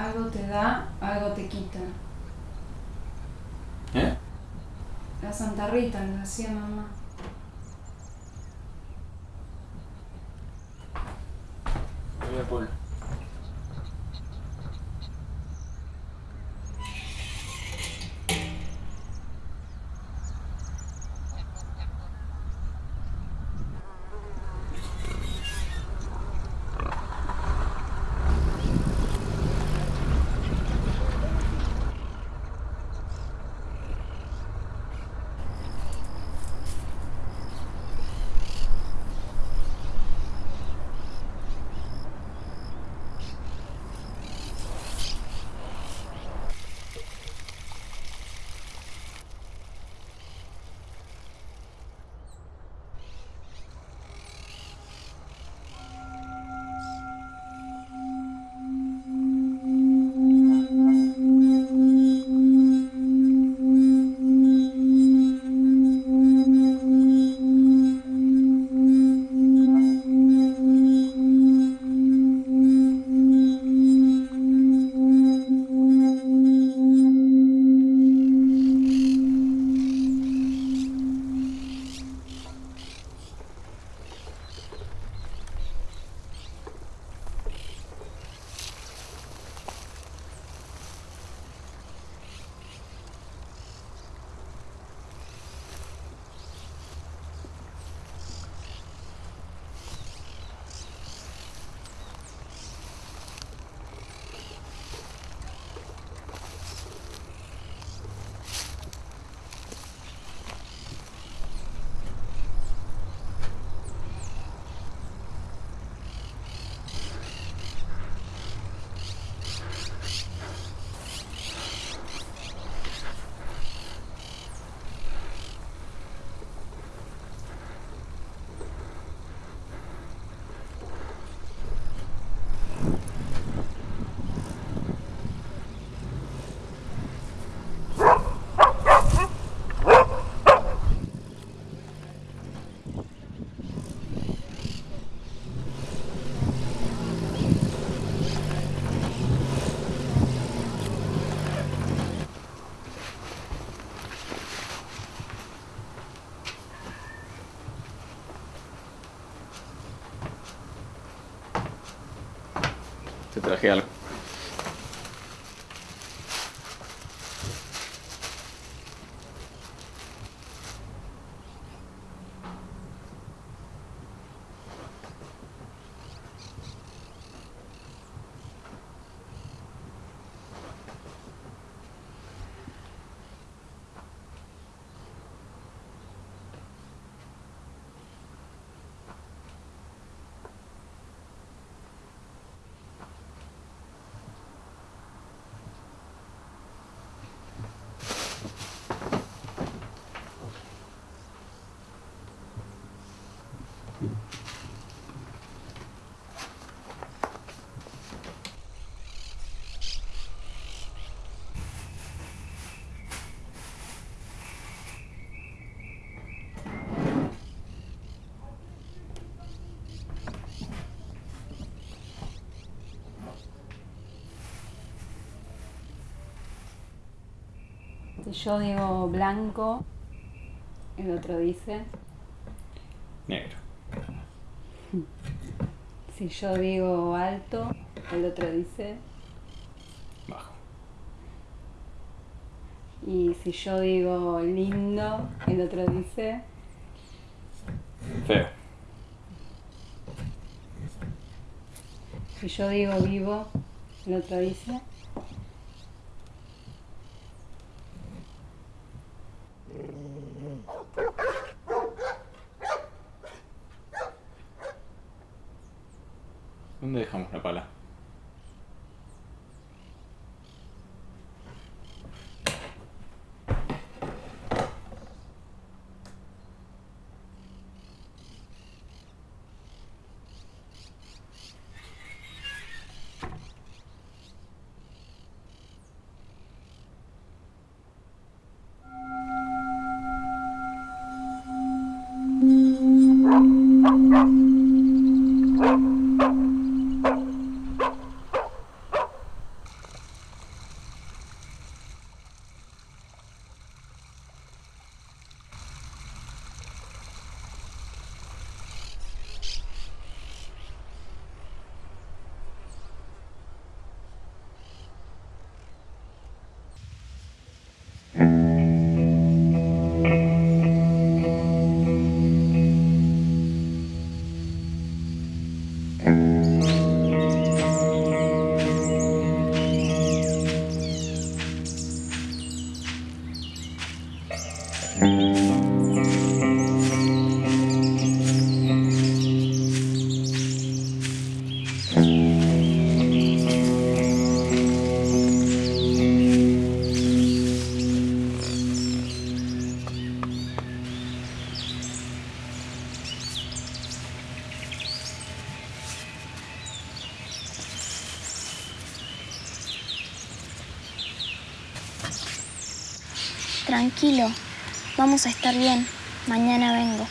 Algo te da, algo te quita. ¿Eh? La Santa Rita lo hacía mamá. Voy a Paul. Te traje algo. Yo digo blanco, el otro dice. Si yo digo alto, el otro dice. Bajo. Y si yo digo lindo, el otro dice. Feo. Si yo digo vivo, el otro dice. Tranquilo, vamos a estar bien. Mañana vengo.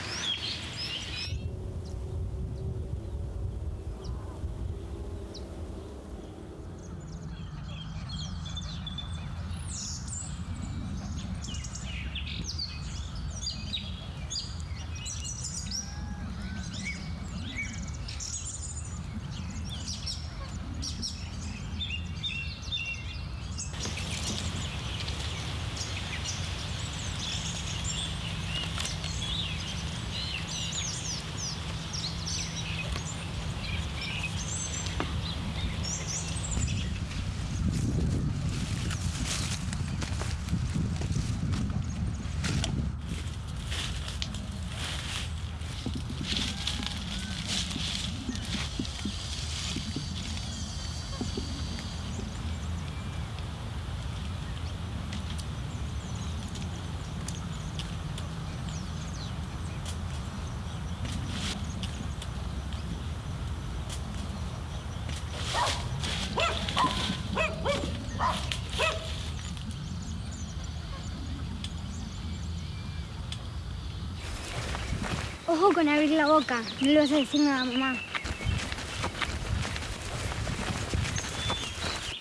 Ojo con abrir la boca, no le vas a decir nada a mamá.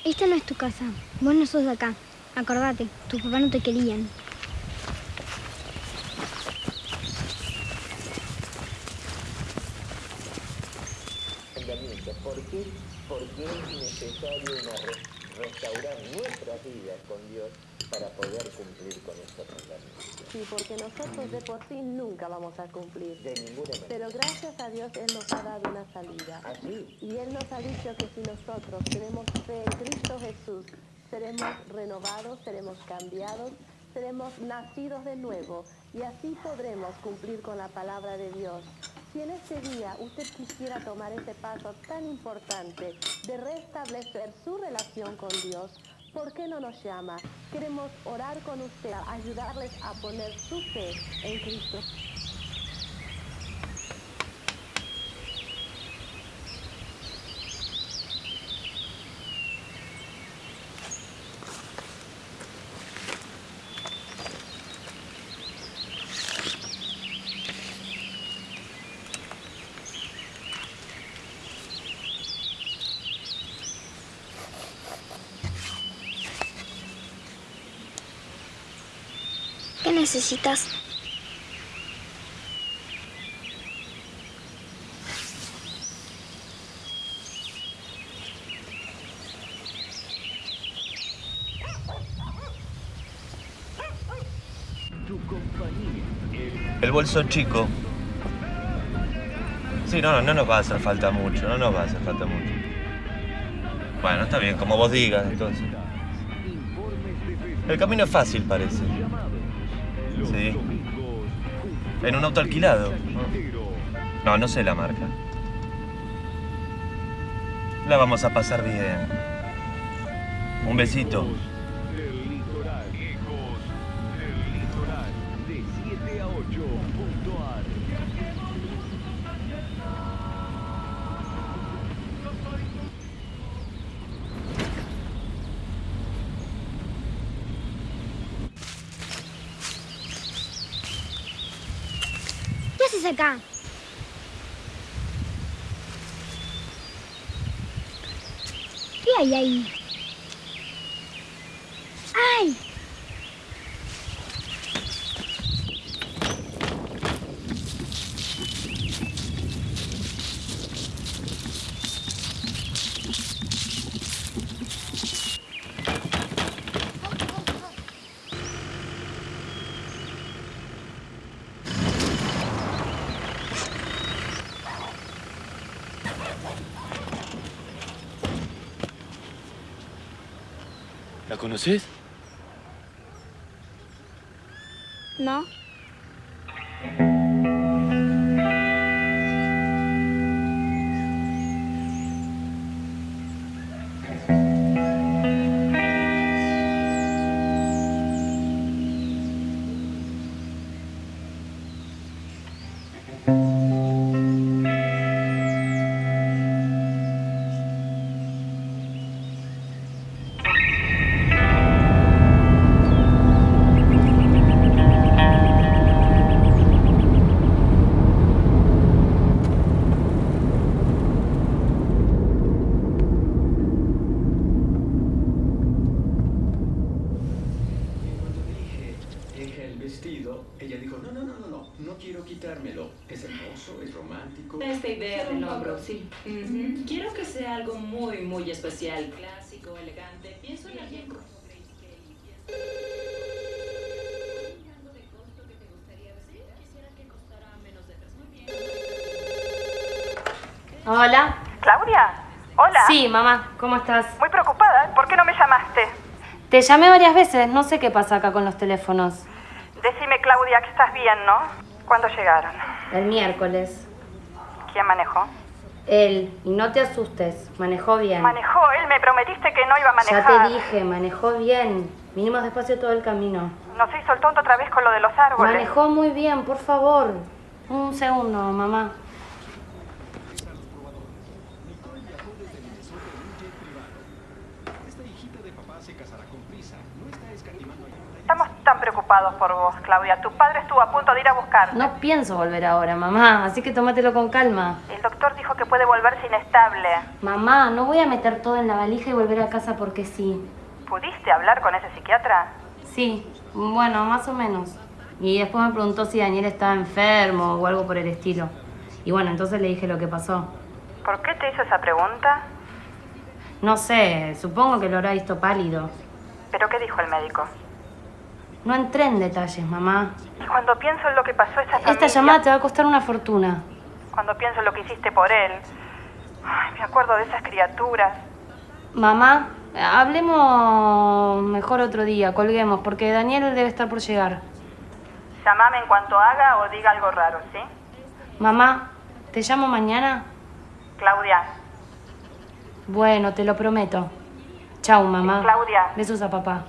Esta no es tu casa, vos no sos de acá. Acordate, tus papás no te querían. ¿Por qué? Porque es necesario una re- restaurar nuestras vidas con Dios para poder cumplir con estos mandamientos. Sí, porque nosotros de por sí nunca vamos a cumplir. De ninguna manera. Pero gracias a Dios Él nos ha dado una salida. Así, Y Él nos ha dicho que si nosotros tenemos fe en Cristo Jesús, seremos renovados, seremos cambiados, seremos nacidos de nuevo y así podremos cumplir con la palabra de Dios. Si en este día usted quisiera tomar ese paso tan importante de restablecer su relación con Dios, ¿por qué no nos llama? Queremos orar con usted, ayudarles a poner su fe en Cristo. Necesitas? El bolso chico. Sí, no, no nos va a hacer falta mucho, no nos va a hacer falta mucho. Bueno, está bien, como vos digas, entonces. El camino es fácil, parece. Sí. En un auto alquilado. No, no sé la marca. La vamos a pasar bien. Un besito. Haces acá? ¿Qué hay ahí? ¡Ay! ¿La conoces? ¿No? Es romántico. Esta idea del hombro, sí. Quiero que sea algo muy, muy especial. Clásico, elegante. Pienso en alguien como Grace Kelly. Pienso- Mirando de costo que te gustaría recibir. Quisiera que costara menos de tres. Muy bien. Hola. ¿Claudia? Hola. Sí, mamá, ¿cómo estás? Muy preocupada. ¿Por qué no me llamaste? Te llamé varias veces, no sé qué pasa acá con los teléfonos. Decime, Claudia, que estás bien, ¿no? ¿Cuándo llegaron? El miércoles. ¿Quién manejó? Él, y no te asustes, manejó bien. Manejó. Él me prometiste que no iba a manejar. Ya te dije, manejó bien. Vinimos despacio todo el camino. No se hizo el tonto otra vez con lo de los árboles. Manejó muy bien, por favor. Un segundo, mamá. Tan preocupados por vos, Claudia. Tu padre estuvo a punto de ir a buscar. No pienso volver ahora, mamá, así que tómatelo con calma. El doctor dijo que puede volverse inestable. Mamá, no voy a meter todo en la valija y volver a casa porque sí. ¿Pudiste hablar con ese psiquiatra? Sí, bueno, más o menos. Y después me preguntó si Daniel estaba enfermo o algo por el estilo. Y bueno, entonces le dije lo que pasó. ¿Por qué te hizo esa pregunta? No sé, supongo que lo habrá visto pálido. ¿Pero qué dijo el médico? No entré en detalles, mamá. Y cuando pienso en lo que pasó a esa familia... Esta llamada te va a costar una fortuna. Cuando pienso en lo que hiciste por él... Ay, me acuerdo de esas criaturas. Mamá, hablemos mejor otro día, colguemos, porque Daniel debe estar por llegar. Llámame en cuanto haga o diga algo raro, ¿sí? Mamá, ¿te llamo mañana? Claudia, Bueno, te lo prometo. Chau, mamá. Claudia. Besos a papá.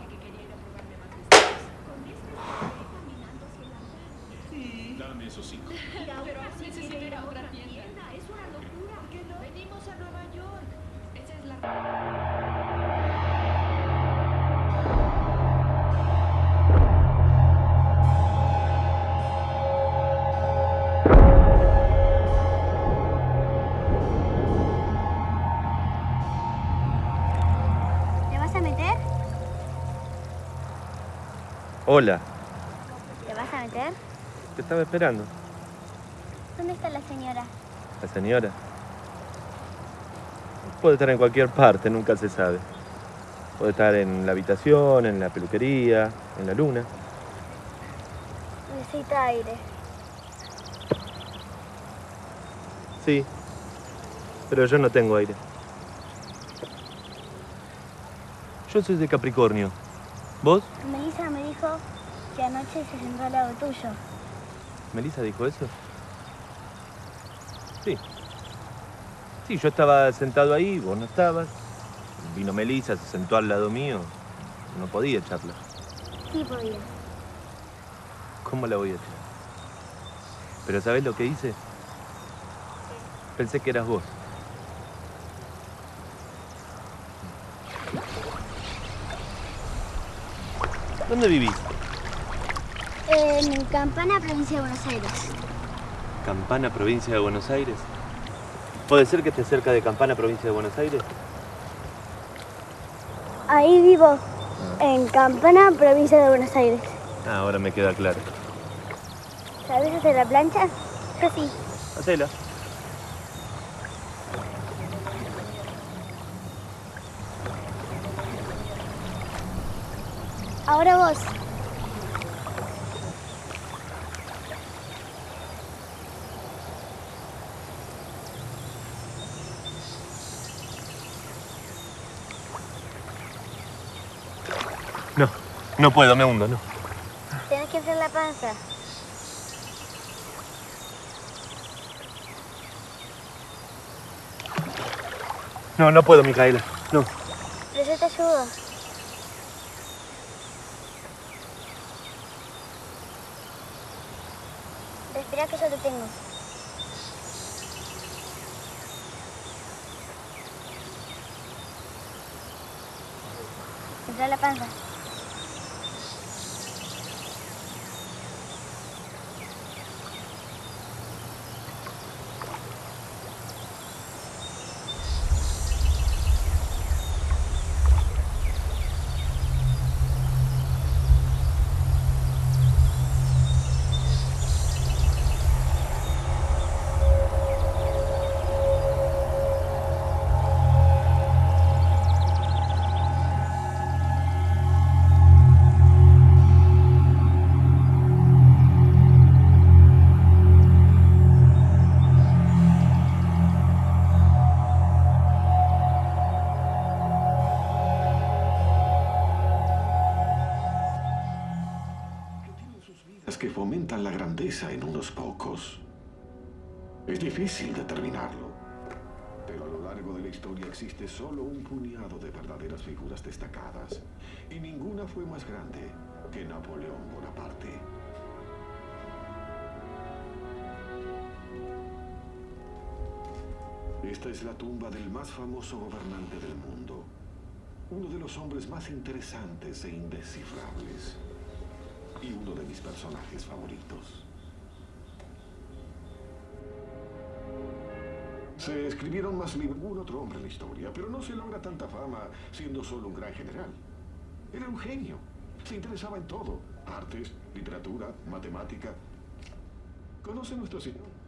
Hola, ¿Te vas a meter? te estaba esperando. ¿Dónde está la señora? La señora. Puede estar en cualquier parte, nunca se sabe. Puede estar en la habitación, en la peluquería, en la luna. Necesita aire. Sí, pero yo no tengo aire. Yo soy de Capricornio. ¿Vos? Melissa me dijo que anoche se sentó al lado tuyo. ¿Melissa dijo eso? Sí. Sí, yo estaba sentado ahí, vos no estabas. Vino Melissa, se sentó al lado mío. No podía echarla. Sí podía. ¿Cómo la voy a echar? Pero ¿sabés lo que hice? Pensé que eras vos. ¿Dónde vivís? En Campana, provincia de Buenos Aires. Campana, provincia de Buenos Aires. ¿Puede ser que esté cerca de Campana, provincia de Buenos Aires? Ahí vivo. En Campana, provincia de Buenos Aires. Ah, ahora me queda claro. ¿Sabes hacer la plancha? Yo sí. Hacela. Ahora vos. No, no puedo, me hundo, no. Tenés que hacer la panza. No, no puedo, Micaela. No. Pero yo te ayudo. Respira que yo te tengo. Entra la panza. Fomentan la grandeza en unos pocos. Es difícil determinarlo. Pero a lo largo de la historia existe solo un puñado de verdaderas figuras destacadas. Y ninguna fue más grande que Napoleón Bonaparte. Esta es la tumba del más famoso gobernante del mundo. Uno de los hombres más interesantes e indescifrables. Y uno de mis personajes favoritos. Se escribieron más libros ningún otro hombre en la historia, pero no se logra tanta fama siendo solo un gran general. Era un genio. Se interesaba en todo. Artes, literatura, matemática. ¿Conoce nuestro señor?